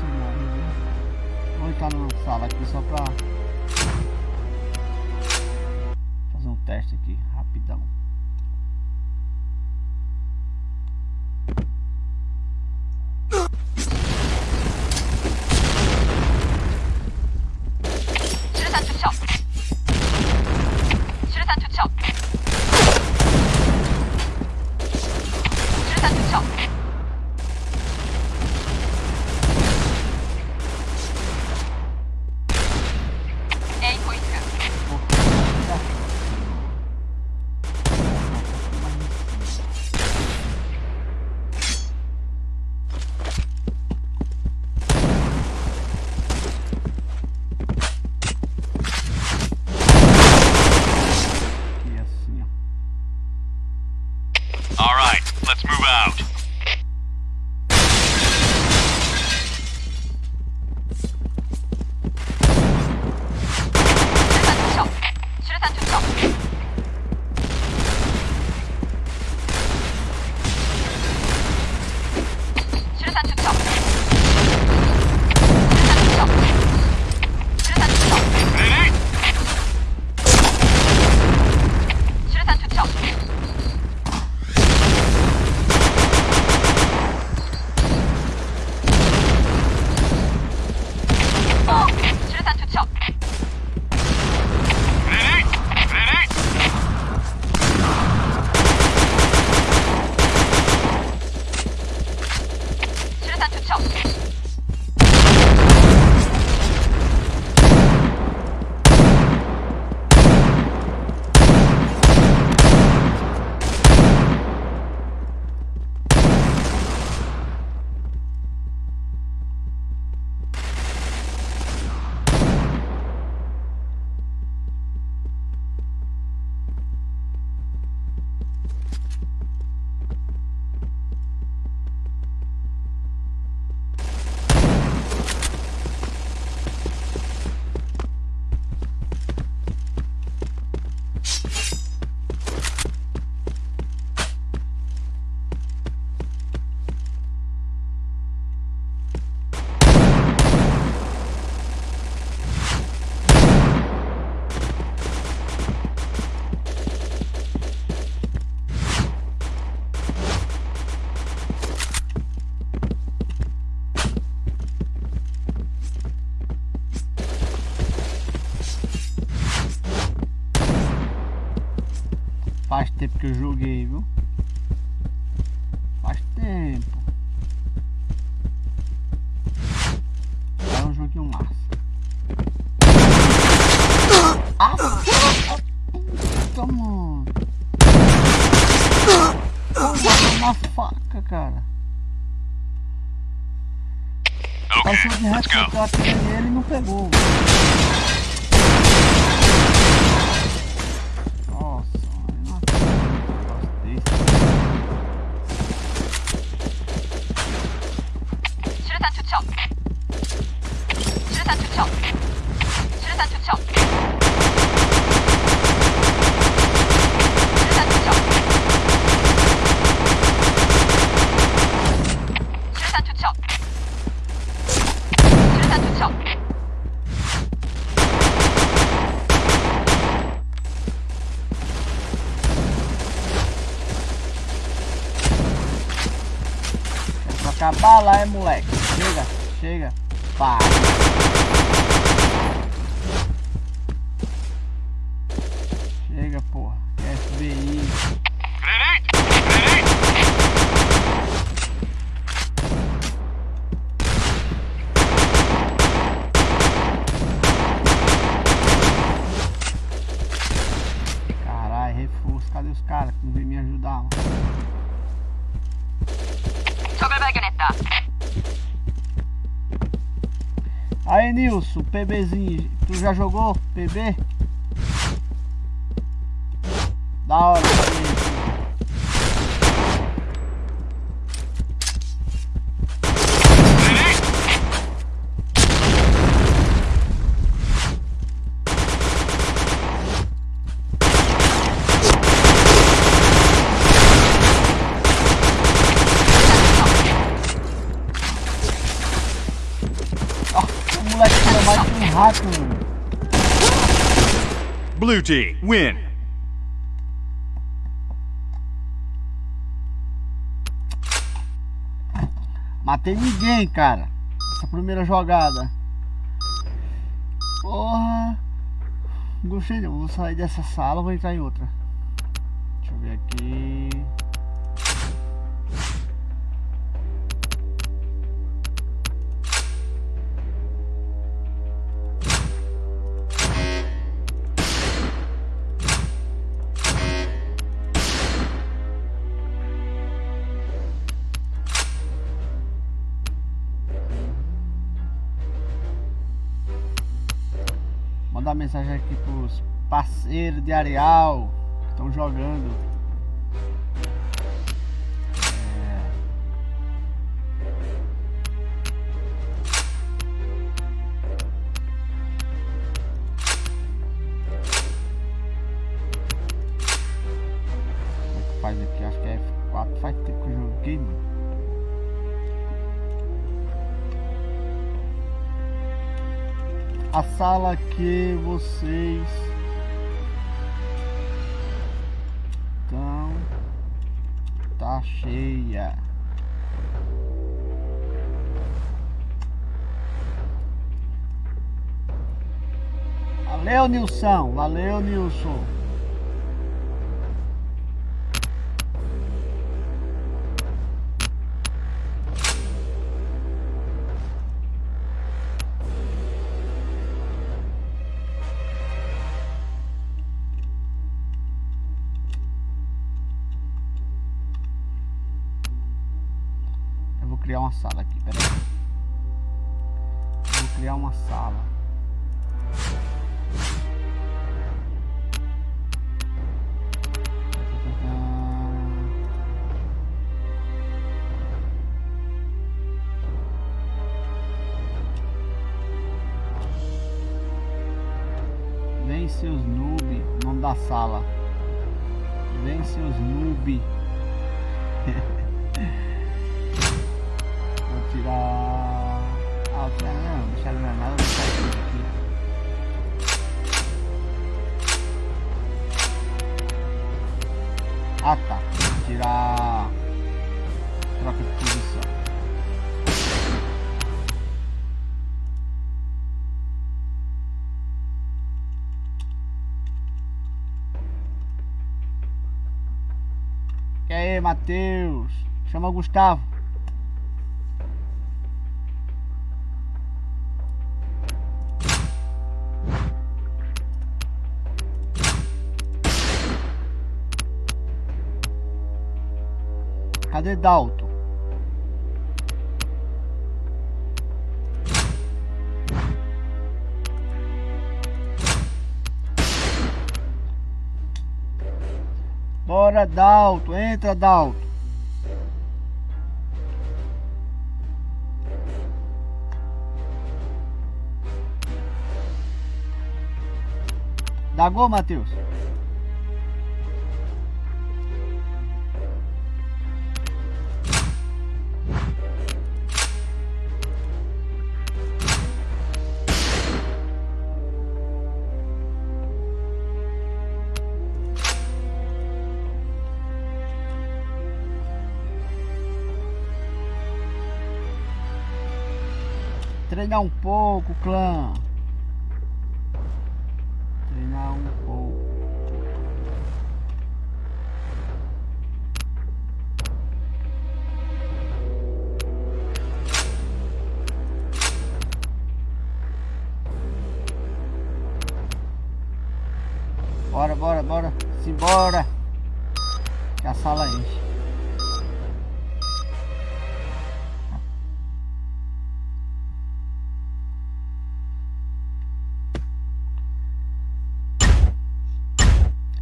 esse nome, né? Vamos entrar numa sala aqui só pra pra lá, é moleque. Chega, chega. Pá. PBzinho. Tu já jogou PB? Da hora. Team, win. Matei ninguém, cara. Essa primeira jogada. Porra. Gostei. Vou sair dessa sala vou entrar em outra. Deixa eu ver aqui. Mandar mensagem aqui pros parceiros de Areal que estão jogando. A sala que vocês estão tá cheia. Valeu, Nilson. Valeu, Nilson. Eu aí, Matheus? Chama o Gustavo. Cadê Dalton? Bora, Dalton. Entra, Dalton. Dá gol, Matheus. Treinar um pouco, clã. Treinar um pouco. Bora, bora, bora. Simbora. Que a sala enche.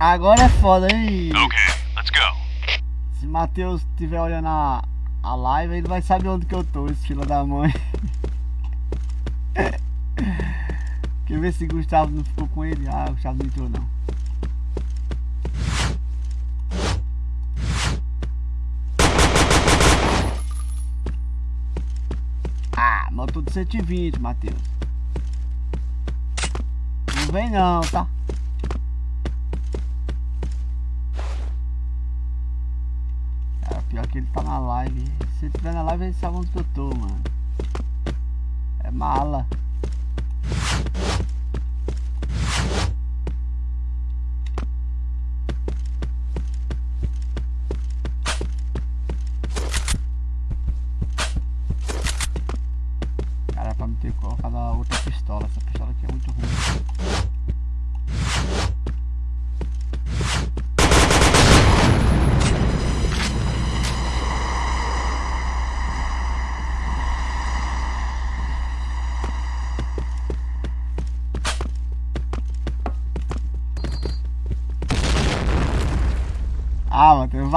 Agora é foda, hein? Okay, let's go. Se Matheus estiver olhando a, a live, ele vai saber onde que eu tô, esse filho da mãe. Quer ver se Gustavo não ficou com ele? Ah, Gustavo não entrou não. Ah, motor de 120, Matheus. Não vem não, tá? Que ele tá na live. Se ele tiver na live, ele sabe onde eu tô, mano. É mala.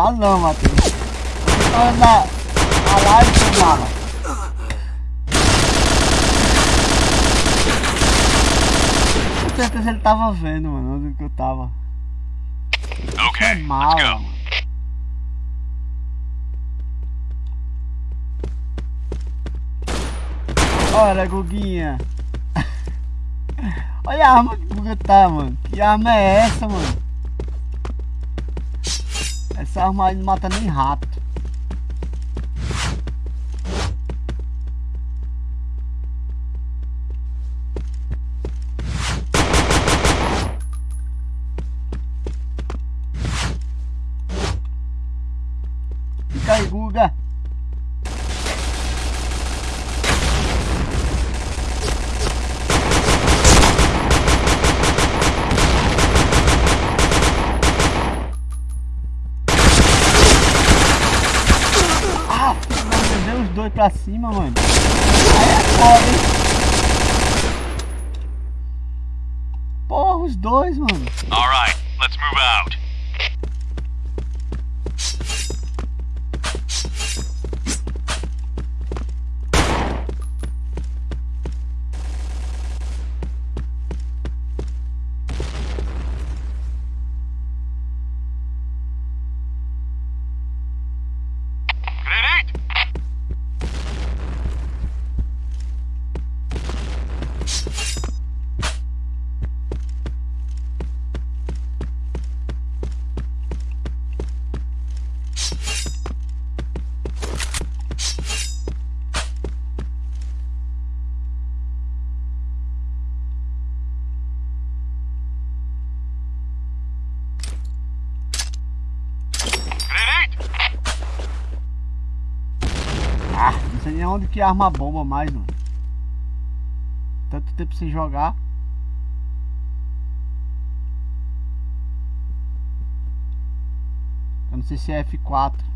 Ah, vale não, Matheus. Você tá na, na live, seu mala. Com certeza ele tava vendo, mano, onde que eu tava. É Okay, let's mala, go. mano. Olha, Guguinha. Olha a arma que o Guga tá, mano. Que arma é essa, mano? Essa arma aí não mata nem rato. Fica aí, Guga. Ah, mano, deu os dois pra cima, mano. Aí é foda, hein? Porra, os dois, mano. All right, let's move out. Onde que arma bomba mais, mano. Tanto tempo sem jogar. Eu não sei se é F4.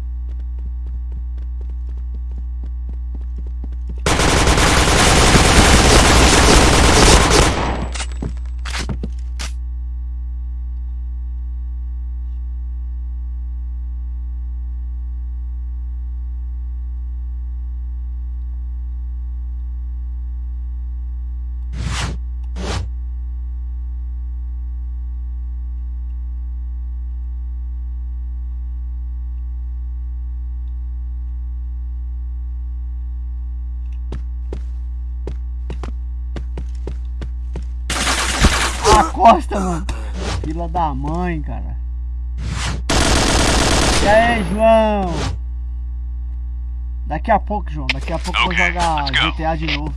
A costa, mano. Fila da mãe, cara. E aí, João? Daqui a pouco, João. Daqui a pouco eu vou jogar. GTA de novo.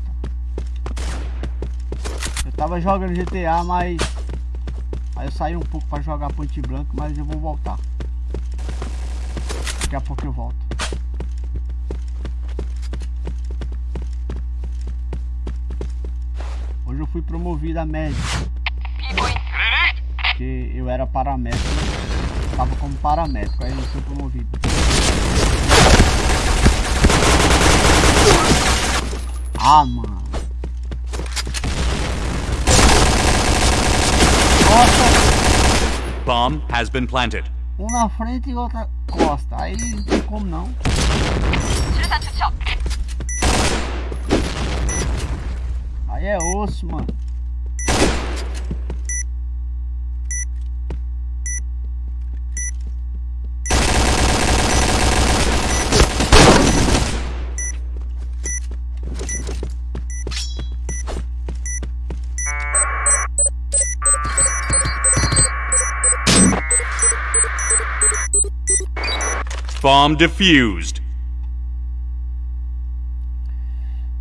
Eu tava jogando GTA, mas. Aí eu saí um pouco pra jogar Ponte Branco, mas eu vou voltar. Daqui a pouco eu volto. Hoje eu fui promovido a médico porque eu era paramédico, estava como paramédico, aí eu sou promovido. Ah, mano. Costa. Bomb has been planted. Um na frente e outra costa. Aí não tem como não. Aí é osso, mano. Bomb defused.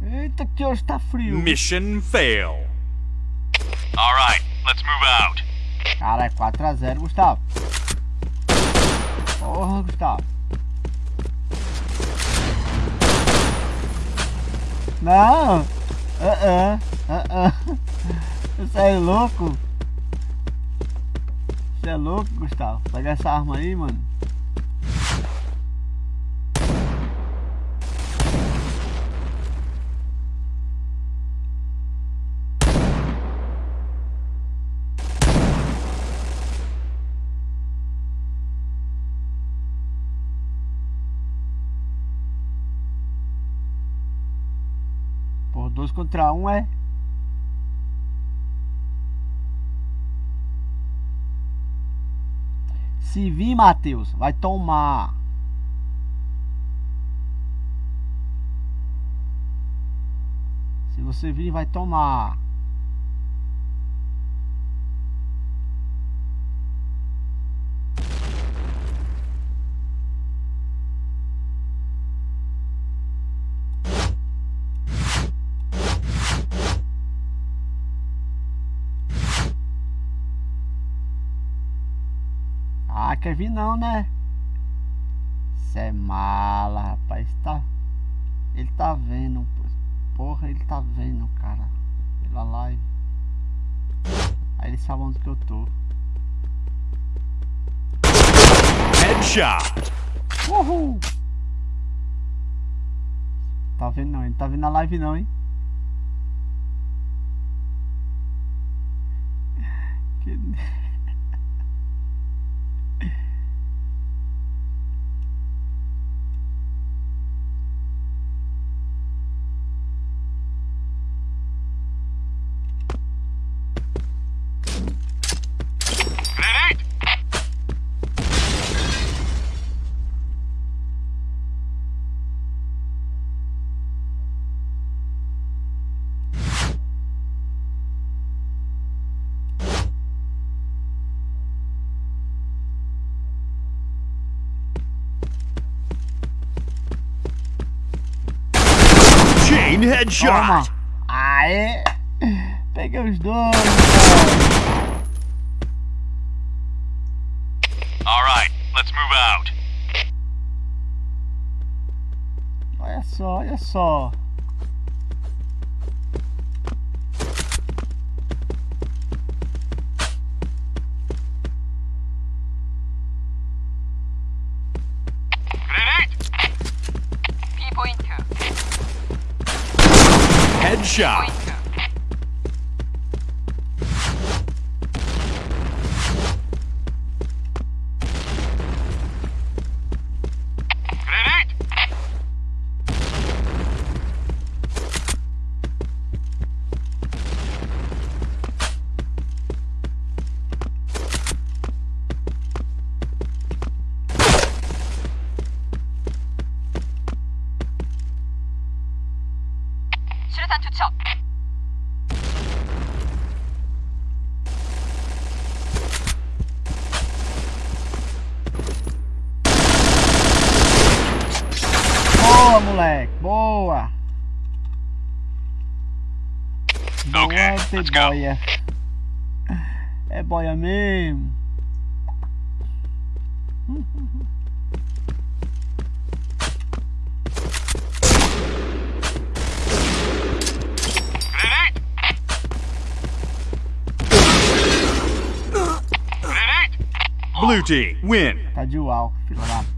Eita, que hoje tá frio. Mission fail. All right, let's move out. Cara, é 4x0, Gustavo. Porra, Gustavo. Não. Ah, ah, ah. Você é louco? Você é louco, Gustavo? Pega essa arma aí, mano. Contra um é. Se vir, Matheus, vai tomar. Se você vir, vai tomar. Ah, quer vir não, né? Cê é mala, rapaz. Tá... Ele tá vendo. Porra, ele tá vendo, cara. Pela live. Aí ele sabe onde que eu tô. Headshot. Uhul! Tá vendo não, ele tá vendo a live não, hein? Que... Chain Toma! headshot. Aê! Peguei os dois! cara. All right, let's move out. Olha só, olha só. Win. Tá de uau, filho da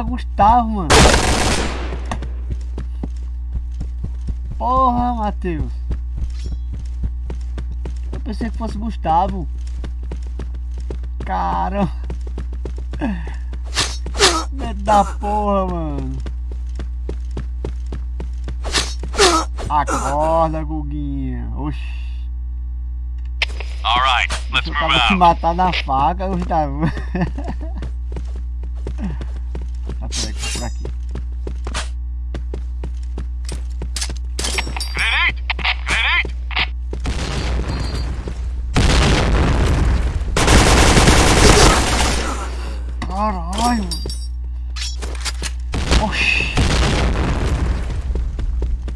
era Gustavo, mano. Porra, Matheus. Eu pensei que fosse Gustavo. Caramba. Medo da porra, mano. Acorda, Guguinha. Oxi. Alright, let's Eu move tava out. matar na faca, Gustavo.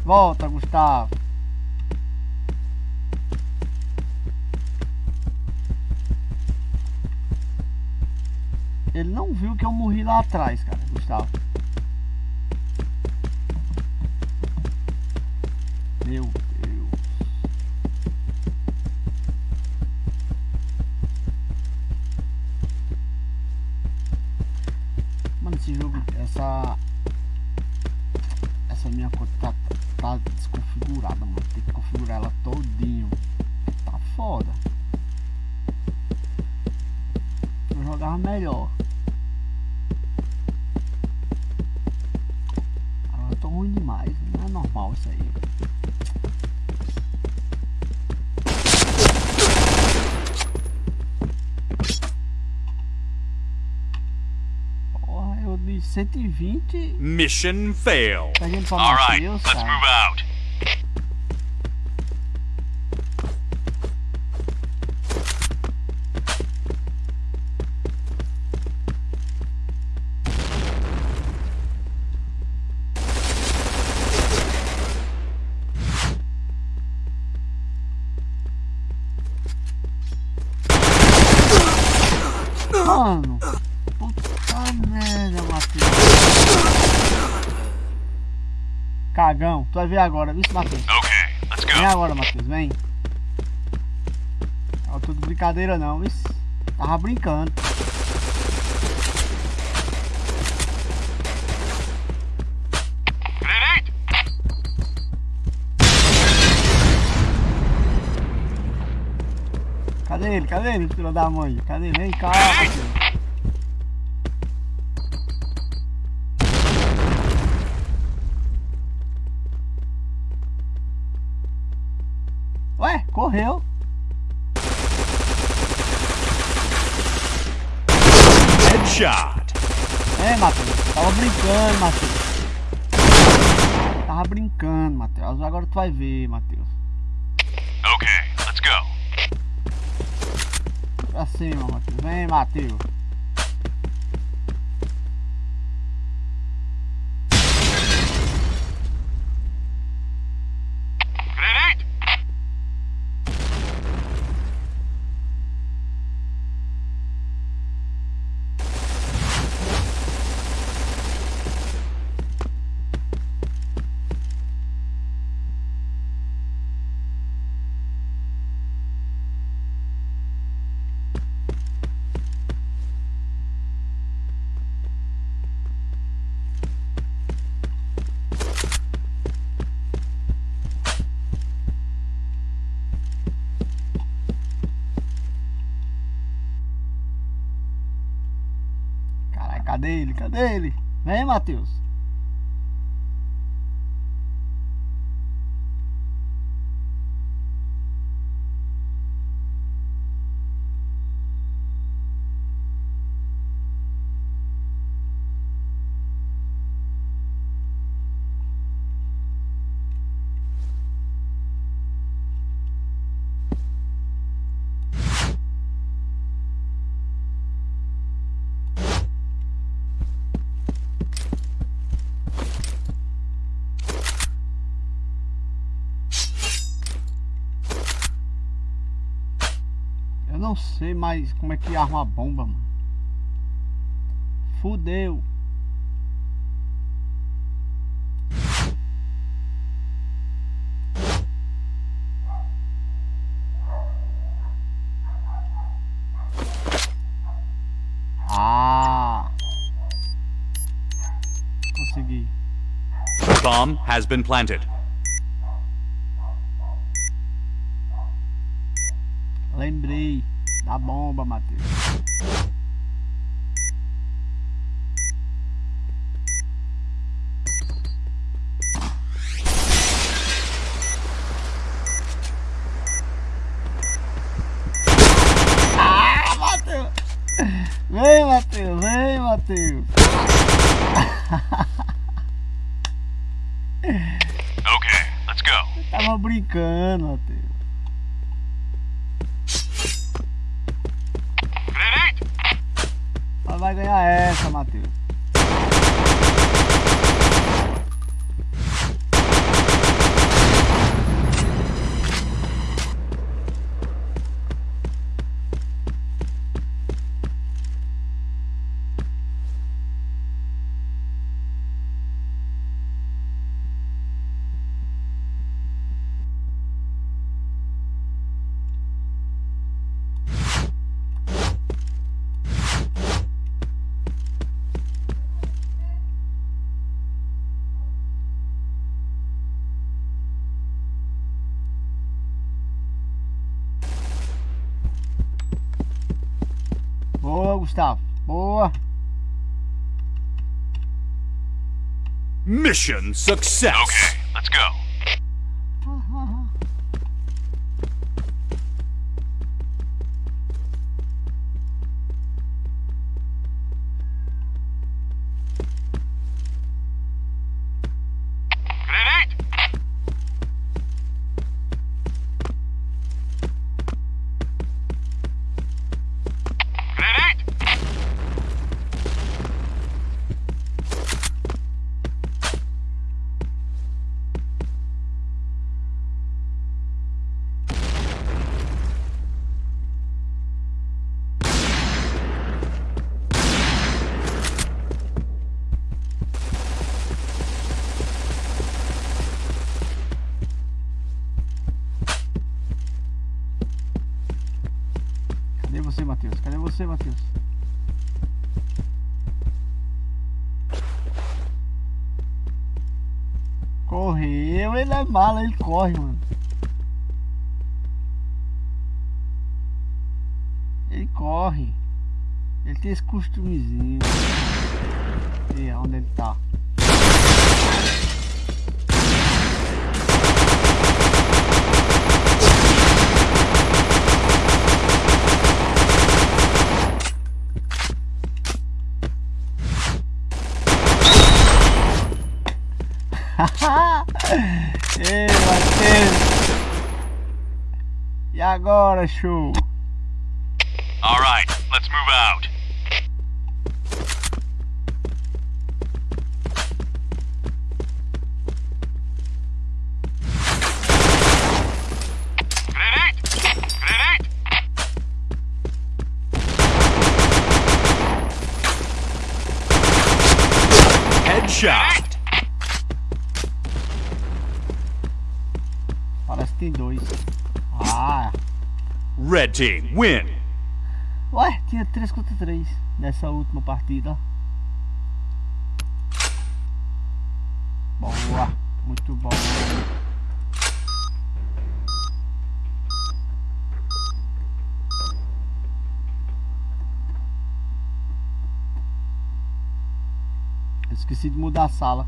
Volta, Gustavo. Ele não viu que eu morri lá atrás, cara, Gustavo. Meu melhor. Agora eu tô ruim demais. Não é normal isso aí. Porra, eu de 120 Mission fail. Alright, let's move out. Vai ver agora, viu, Matheus? Let's Vem go. agora, Matheus, vem. Não é tudo brincadeira não, viu? Tava brincando. Cadê ele? Cadê ele, filho da mãe? Cadê ele? Vem cá, Matheus. Ué, correu. Headshot. É, Matheus. Tava brincando, Matheus. Tava brincando, Matheus. Agora tu vai ver, Matheus. Okay, let's go. Pra cima, Matheus. Vem, Matheus. Cadê ele? Cadê ele? Vem, Matheus. sei mais como é que arma a bomba, mano. Fudeu. Ah. Consegui. Bomb has been planted. Bomba, Matheus. Ah, Matheus! Vem, Matheus, vem, Matheus. Okay, let's go. Tava brincando, Matheus. Vai ganhar essa, Matheus. Boa, Gustavo. Boa. Mission success. Okay, let's go. Correu, ele é mala, ele corre, mano. Ele corre. Ele tem esse costumezinho. E onde ele tá? Ei, Matheus! E agora, show? All right, let's move out. Team win. ué, tinha 3 contra 3 nessa última partida. Boa, muito bom. Esqueci de mudar a sala.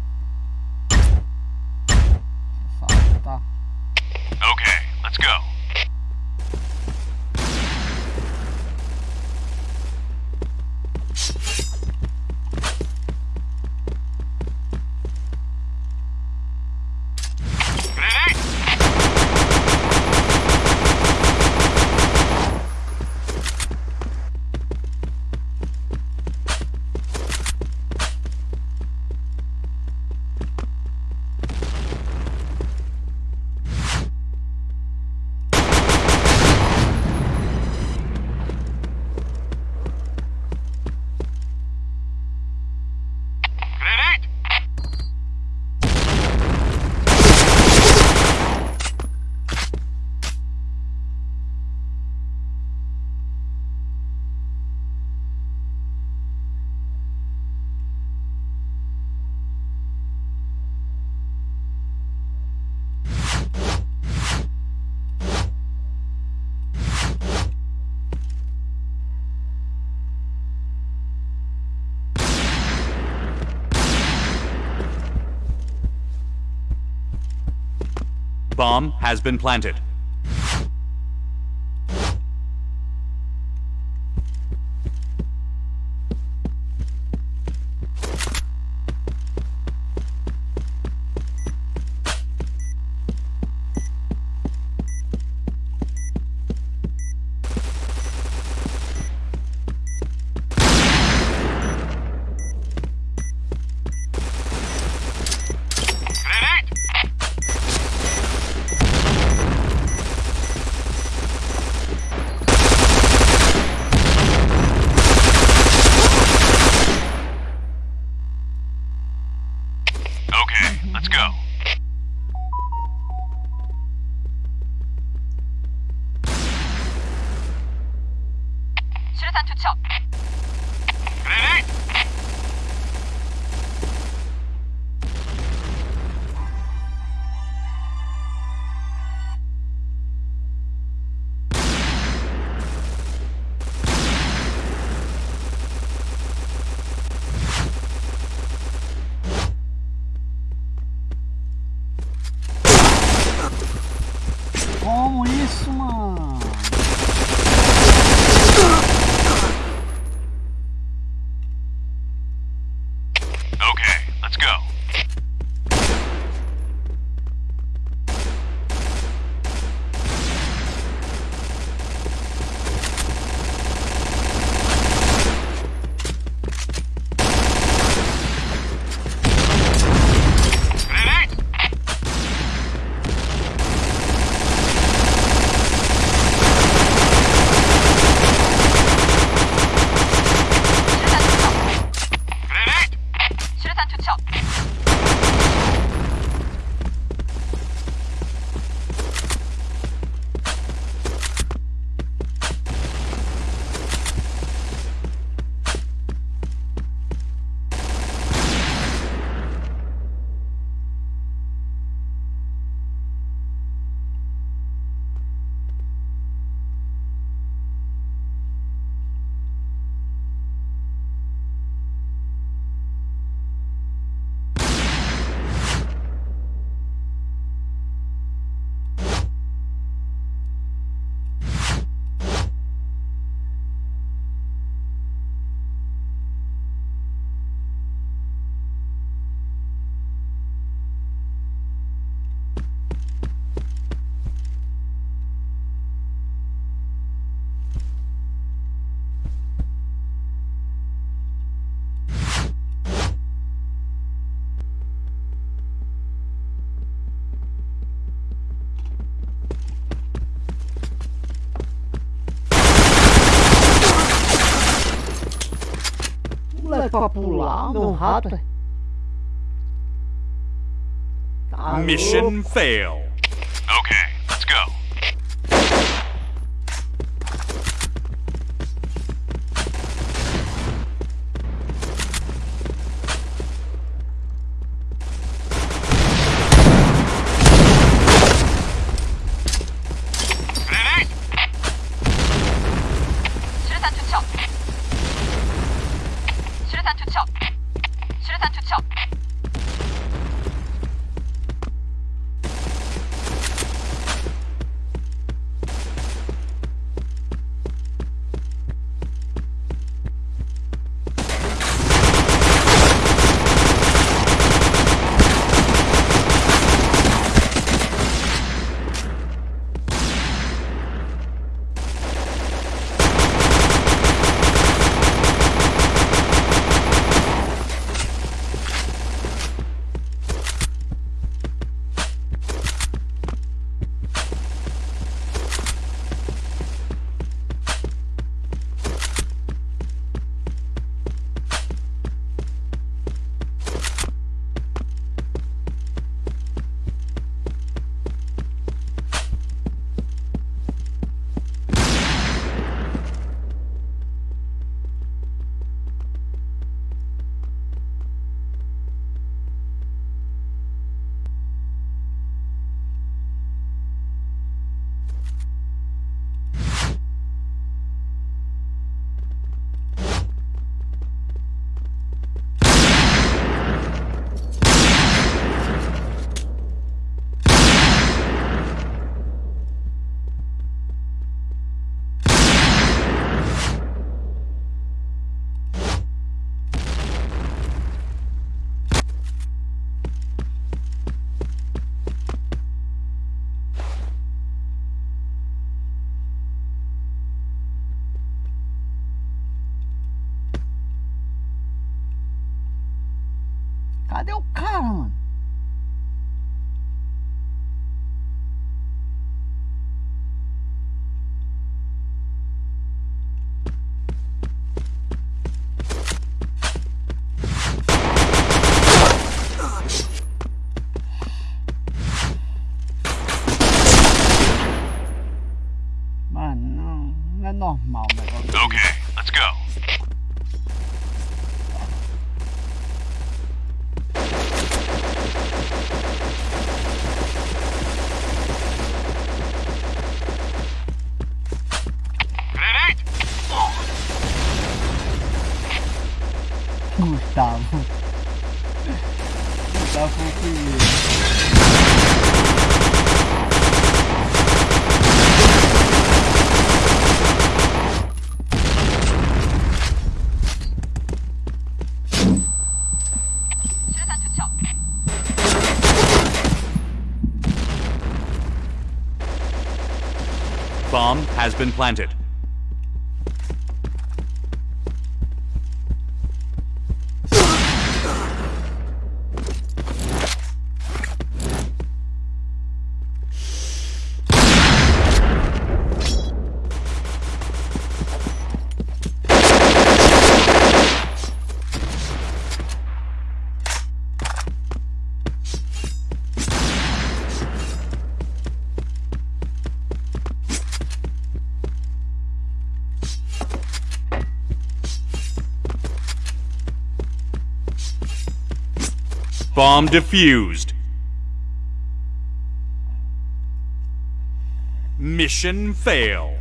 bomb has been planted. é pra pular, meu rato? Tá Mission fail. cadê o cara, mano? been planted. Bomb defused. Mission fail.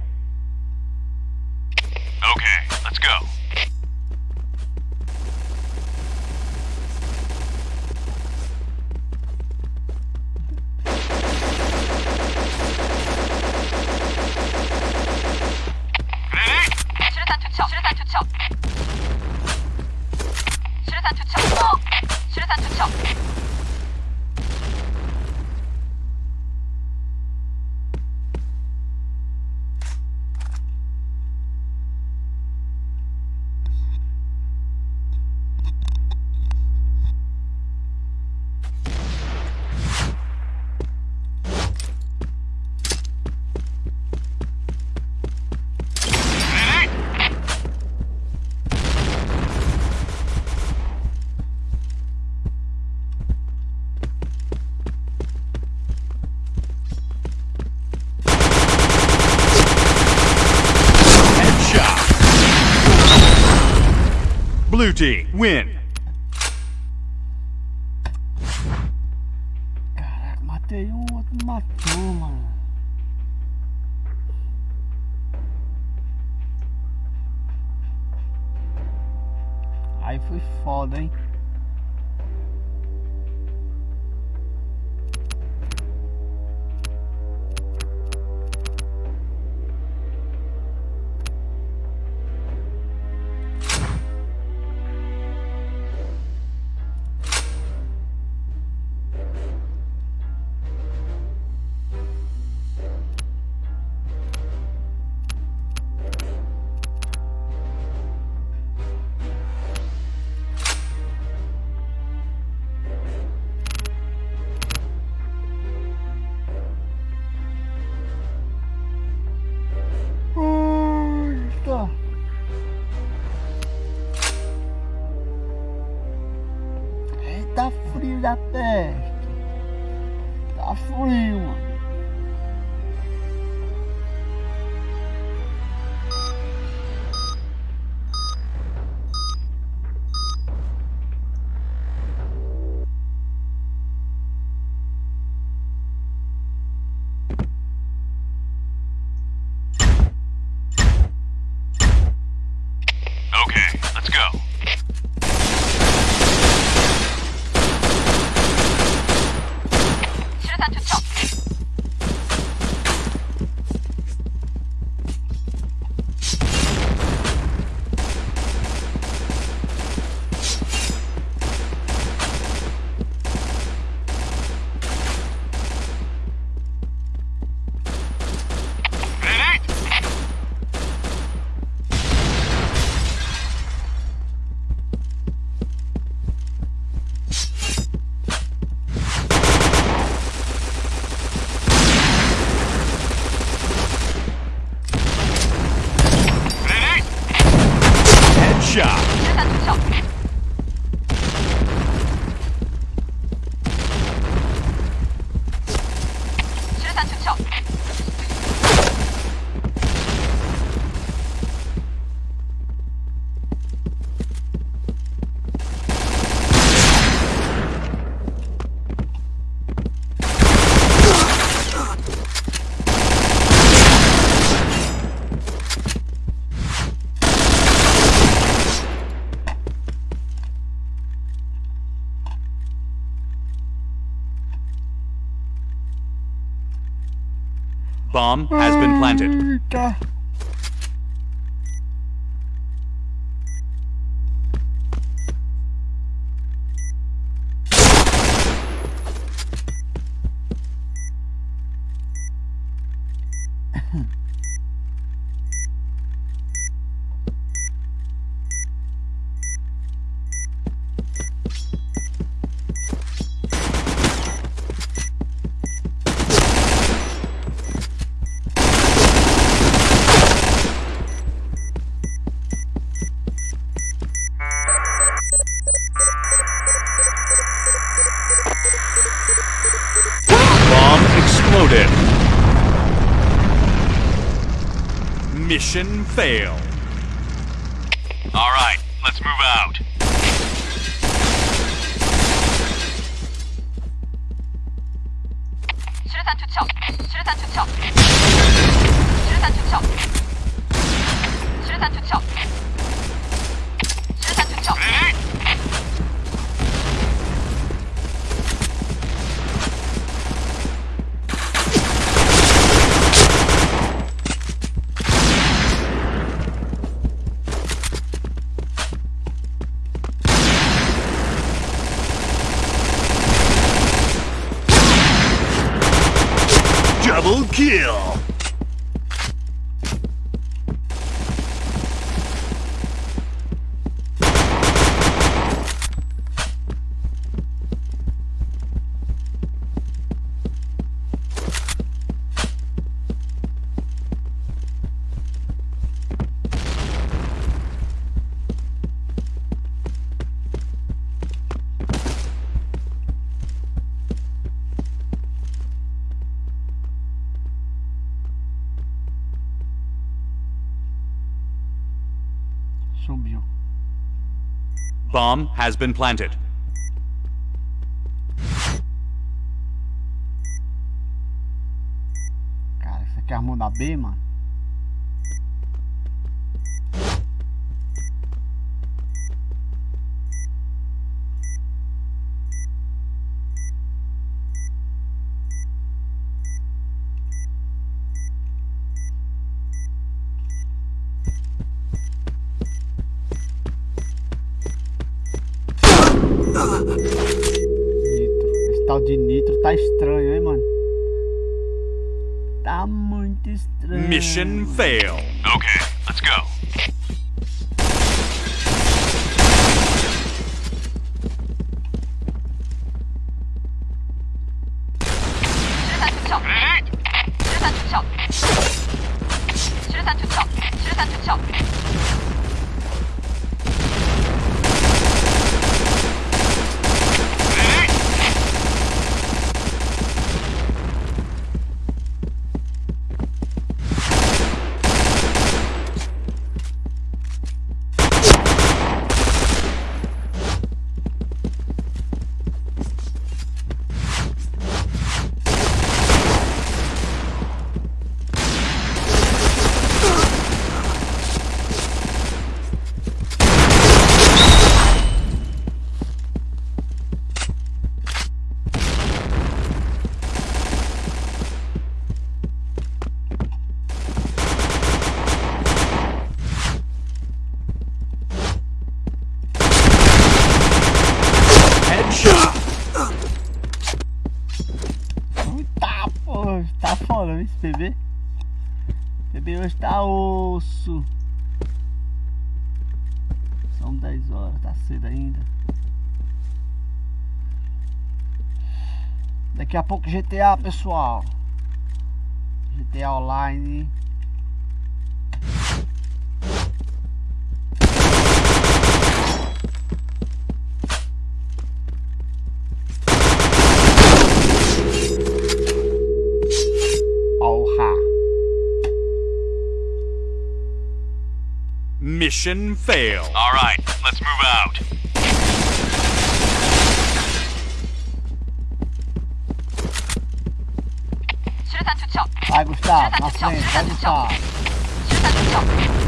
duty. Win. Bomb has been planted. fail. Bomb has been planted. Cara, isso aqui é a mão da B, mano. Mission fail. Okay. Daqui a pouco GTA, pessoal. GTA Online. Mission failed. All right, let's move out. 수산 투척. 5 스타. 맞네. 5 스타. 수산 투척.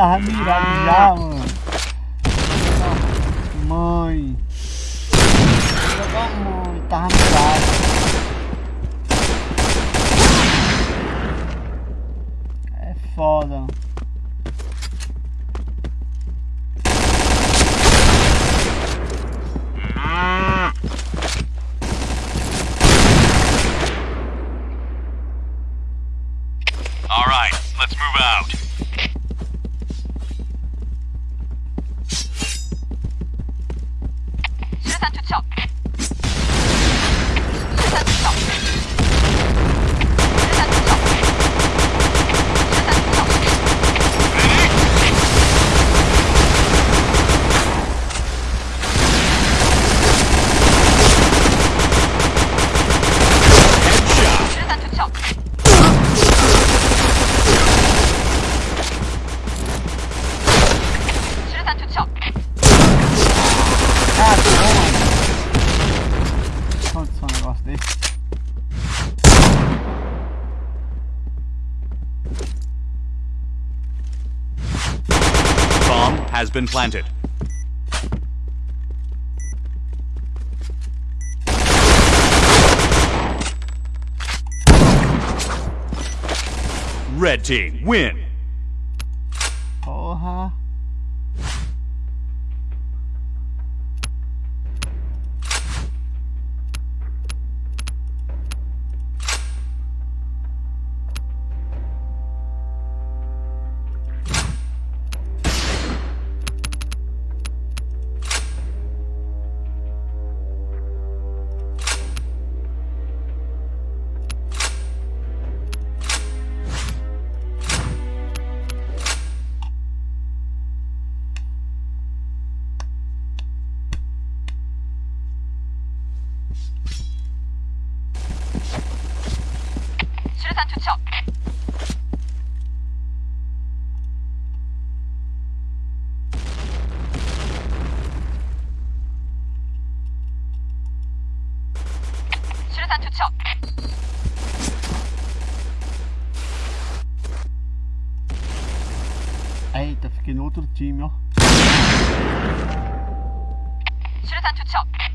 Tava mirado já, mano. Mãe. Jogar mãe, tava mirado. É foda. Been planted. Red team win. 수류탄 투척. 수류탄 투척. Eita, fiquei no outro time, ó. 수류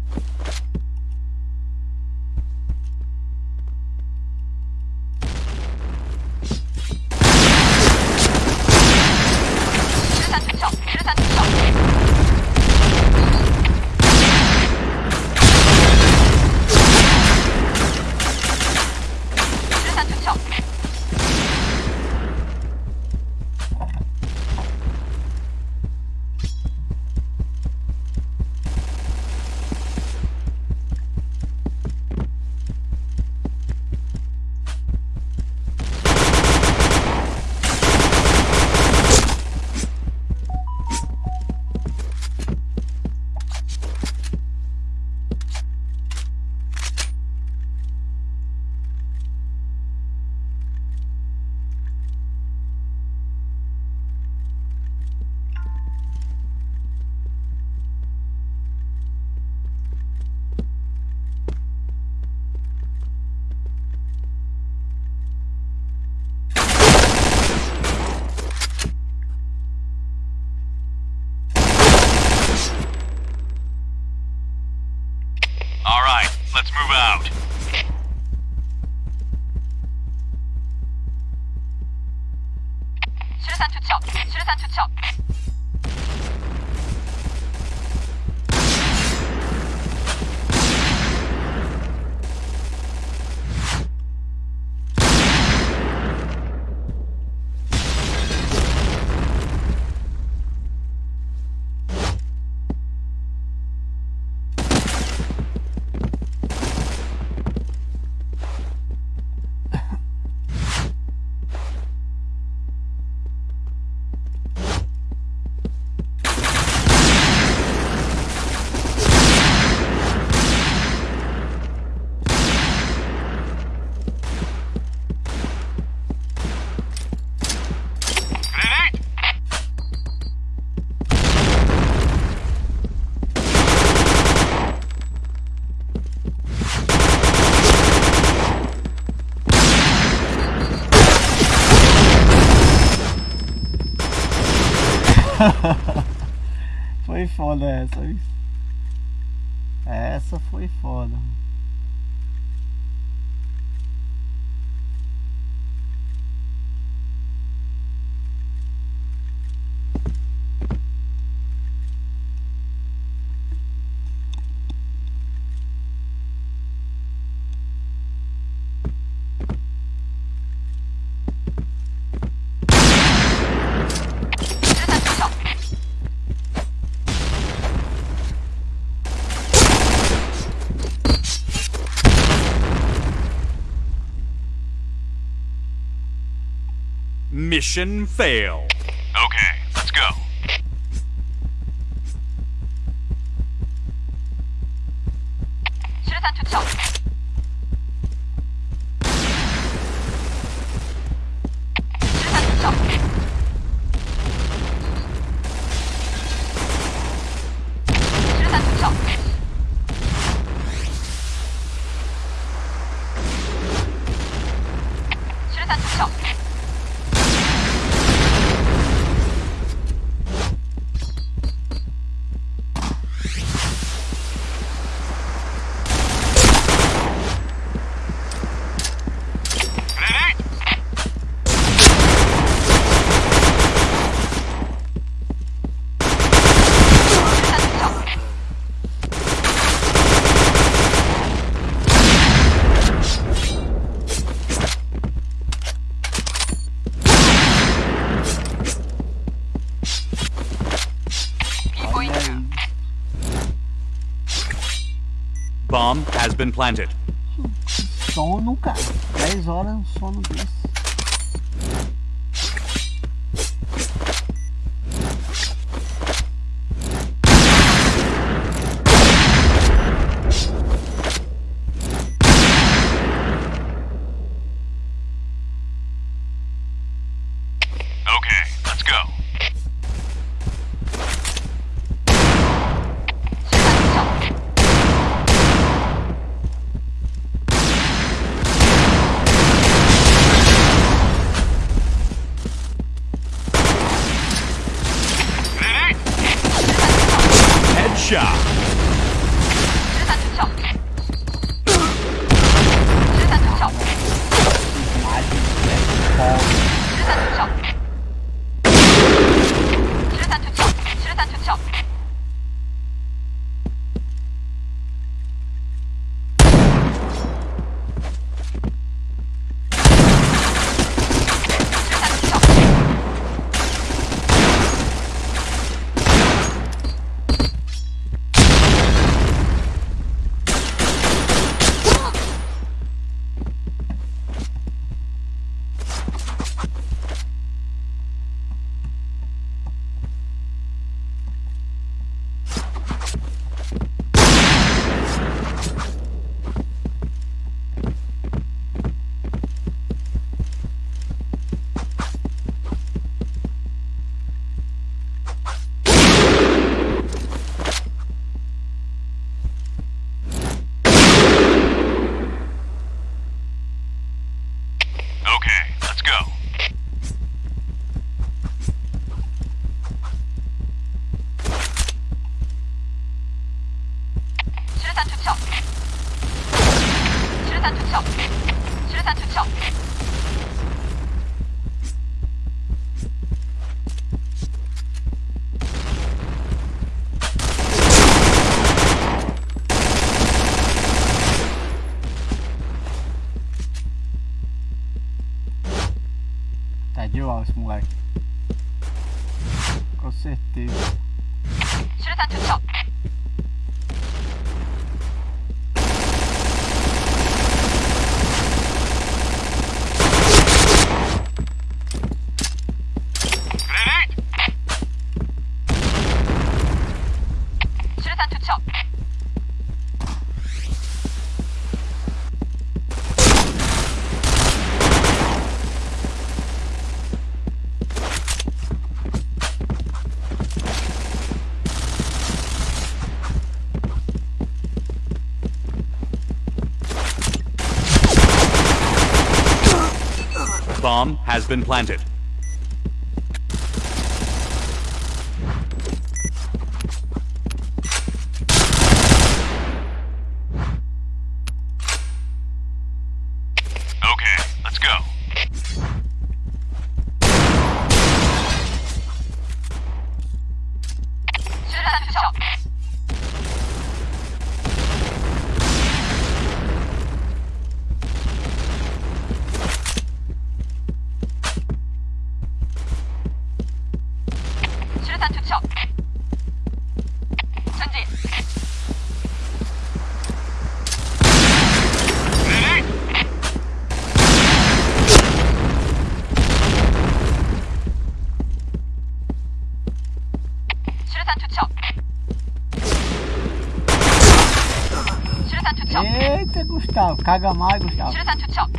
朱雀，朱雀山，朱雀。foi foda essa, Essa foi foda, Mission fail. been planted. Sono, cara. 10 horas, sono desse. Bomb has been planted. 가가 뭐 마이고 샤. 수류탄 투척.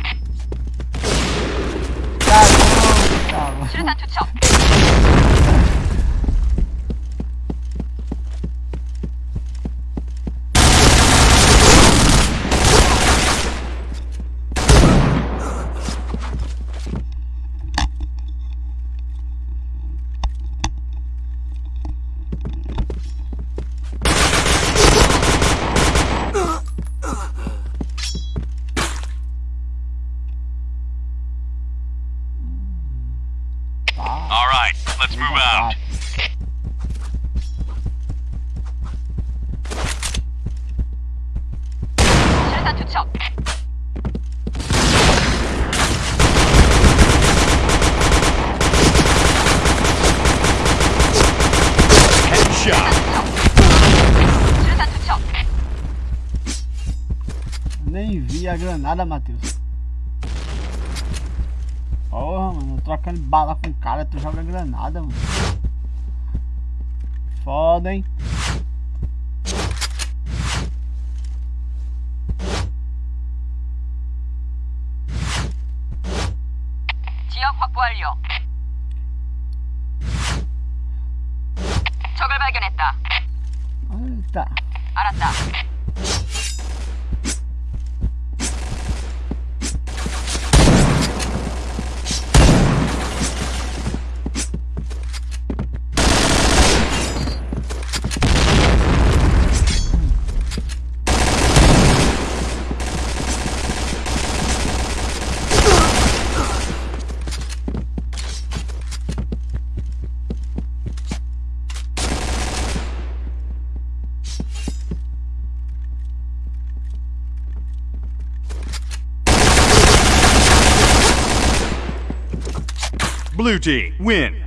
Nem vi a granada, Matheus. Porra, mano. Trocando bala com o cara, tu joga granada, mano. Foda, hein? 지역 확보 완료. 적을 발견했다. Eita. 알았다. Blue team win.